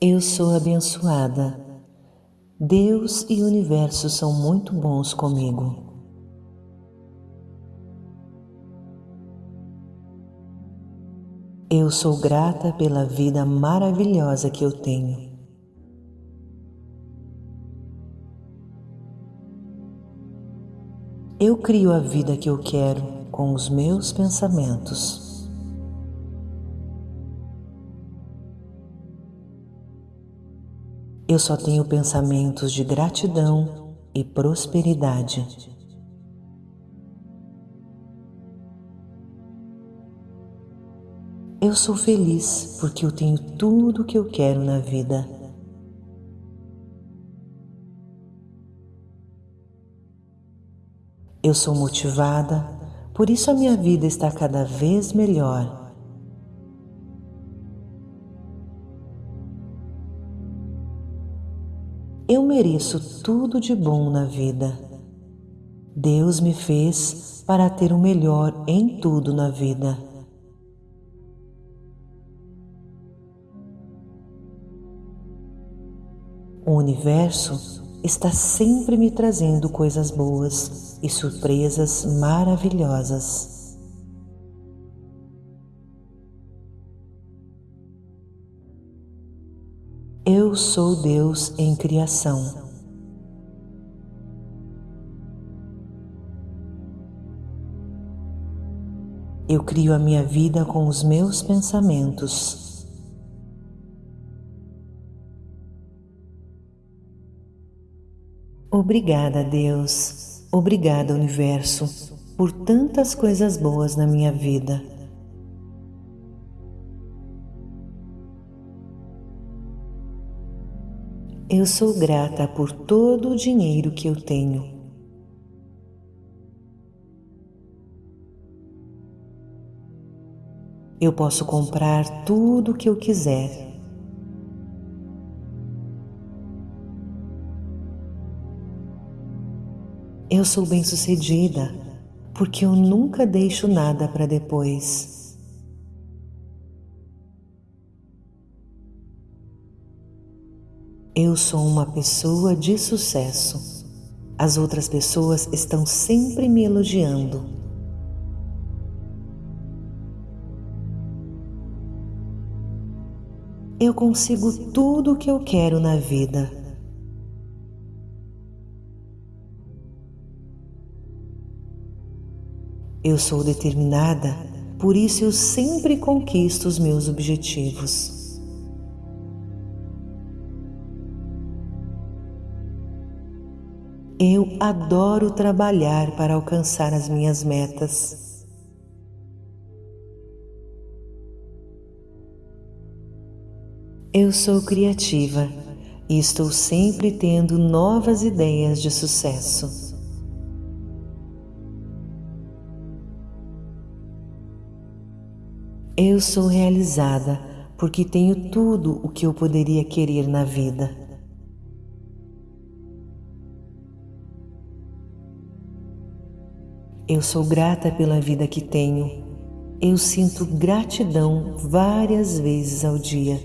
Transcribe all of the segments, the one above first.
Eu sou abençoada. Deus e o universo são muito bons comigo. Eu sou grata pela vida maravilhosa que eu tenho. Eu crio a vida que eu quero com os meus pensamentos. Eu só tenho pensamentos de gratidão e prosperidade. Eu sou feliz porque eu tenho tudo o que eu quero na vida. Eu sou motivada, por isso a minha vida está cada vez melhor. Mereço tudo de bom na vida. Deus me fez para ter o melhor em tudo na vida. O universo está sempre me trazendo coisas boas e surpresas maravilhosas. Eu sou Deus em criação. Eu crio a minha vida com os meus pensamentos. Obrigada, Deus. Obrigada, Universo, por tantas coisas boas na minha vida. Eu sou grata por todo o dinheiro que eu tenho. Eu posso comprar tudo o que eu quiser. Eu sou bem-sucedida porque eu nunca deixo nada para depois. Eu sou uma pessoa de sucesso. As outras pessoas estão sempre me elogiando. Eu consigo tudo o que eu quero na vida. Eu sou determinada, por isso eu sempre conquisto os meus objetivos. Eu adoro trabalhar para alcançar as minhas metas. Eu sou criativa e estou sempre tendo novas ideias de sucesso. Eu sou realizada porque tenho tudo o que eu poderia querer na vida. Eu sou grata pela vida que tenho. Eu sinto gratidão várias vezes ao dia.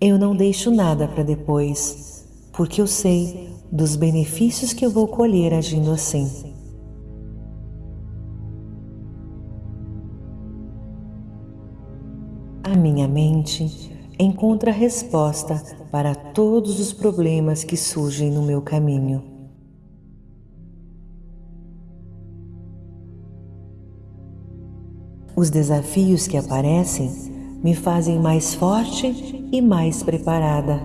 Eu não deixo nada para depois, porque eu sei dos benefícios que eu vou colher agindo assim. A minha mente encontra resposta para todos os problemas que surgem no meu caminho. Os desafios que aparecem me fazem mais forte e mais preparada.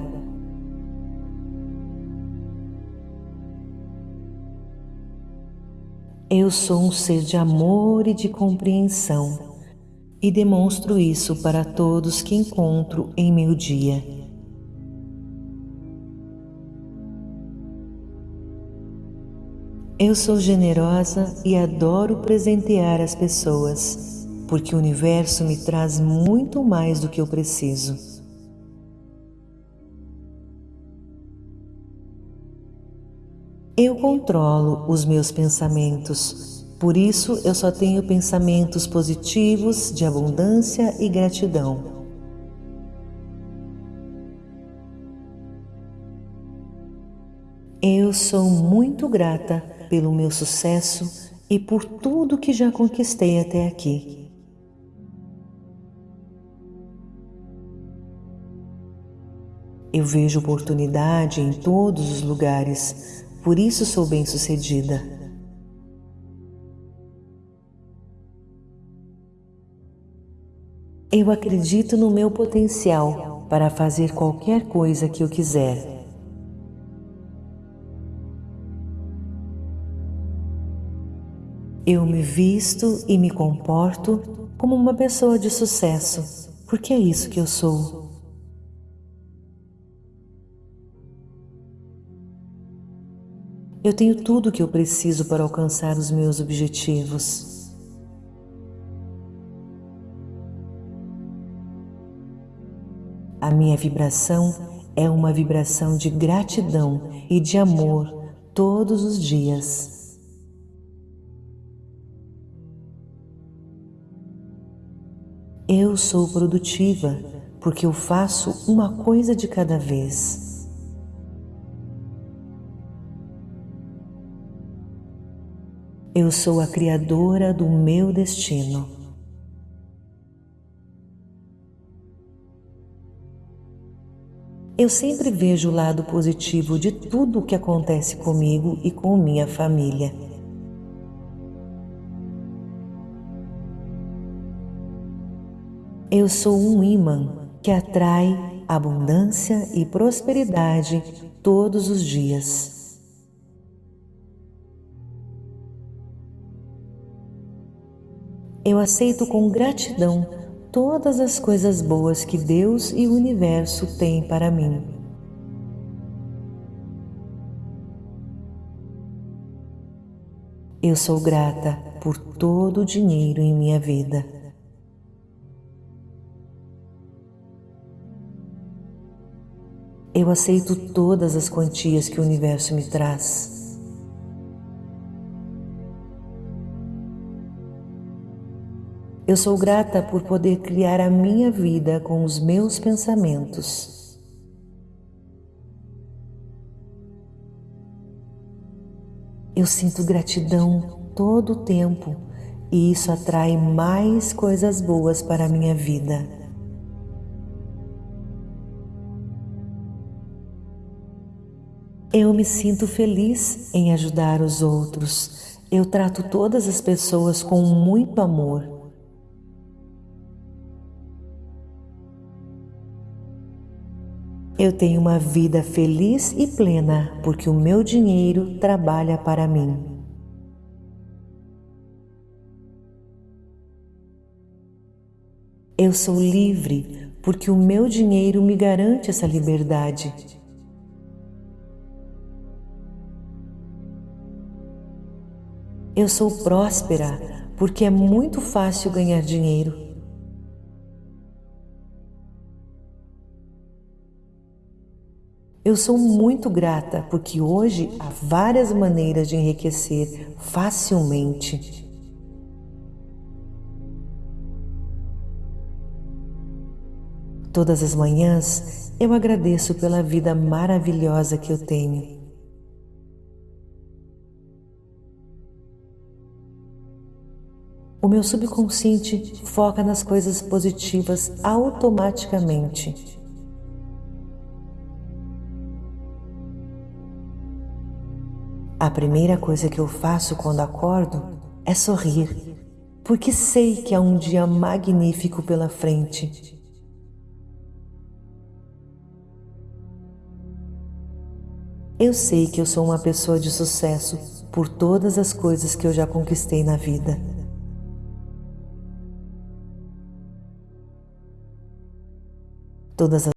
Eu sou um ser de amor e de compreensão e demonstro isso para todos que encontro em meu dia. Eu sou generosa e adoro presentear as pessoas, porque o universo me traz muito mais do que eu preciso. Eu controlo os meus pensamentos, Por isso eu só tenho pensamentos positivos de abundância e gratidão. Eu sou muito grata pelo meu sucesso e por tudo que já conquistei até aqui. Eu vejo oportunidade em todos os lugares, por isso sou bem-sucedida. Eu acredito no meu potencial para fazer qualquer coisa que eu quiser. Eu me visto e me comporto como uma pessoa de sucesso, porque é isso que eu sou. Eu tenho tudo o que eu preciso para alcançar os meus objetivos. A minha vibração é uma vibração de gratidão e de amor todos os dias. Eu sou produtiva porque eu faço uma coisa de cada vez. Eu sou a criadora do meu destino. Eu sempre vejo o lado positivo de tudo o que acontece comigo e com minha família. Eu sou um imã que atrai abundância e prosperidade todos os dias. Eu aceito com gratidão todas as coisas boas que Deus e o universo têm para mim. Eu sou grata por todo o dinheiro em minha vida. Eu aceito todas as quantias que o universo me traz. Eu sou grata por poder criar a minha vida com os meus pensamentos. Eu sinto gratidão todo o tempo e isso atrai mais coisas boas para a minha vida. Eu me sinto feliz em ajudar os outros. Eu trato todas as pessoas com muito amor. Eu tenho uma vida feliz e plena porque o meu dinheiro trabalha para mim. Eu sou livre porque o meu dinheiro me garante essa liberdade. Eu sou próspera porque é muito fácil ganhar dinheiro. Eu sou muito grata porque hoje há várias maneiras de enriquecer facilmente. Todas as manhãs eu agradeço pela vida maravilhosa que eu tenho. O meu subconsciente foca nas coisas positivas automaticamente. A primeira coisa que eu faço quando acordo é sorrir, porque sei que há um dia magnífico pela frente. Eu sei que eu sou uma pessoa de sucesso por todas as coisas que eu já conquistei na vida. todas as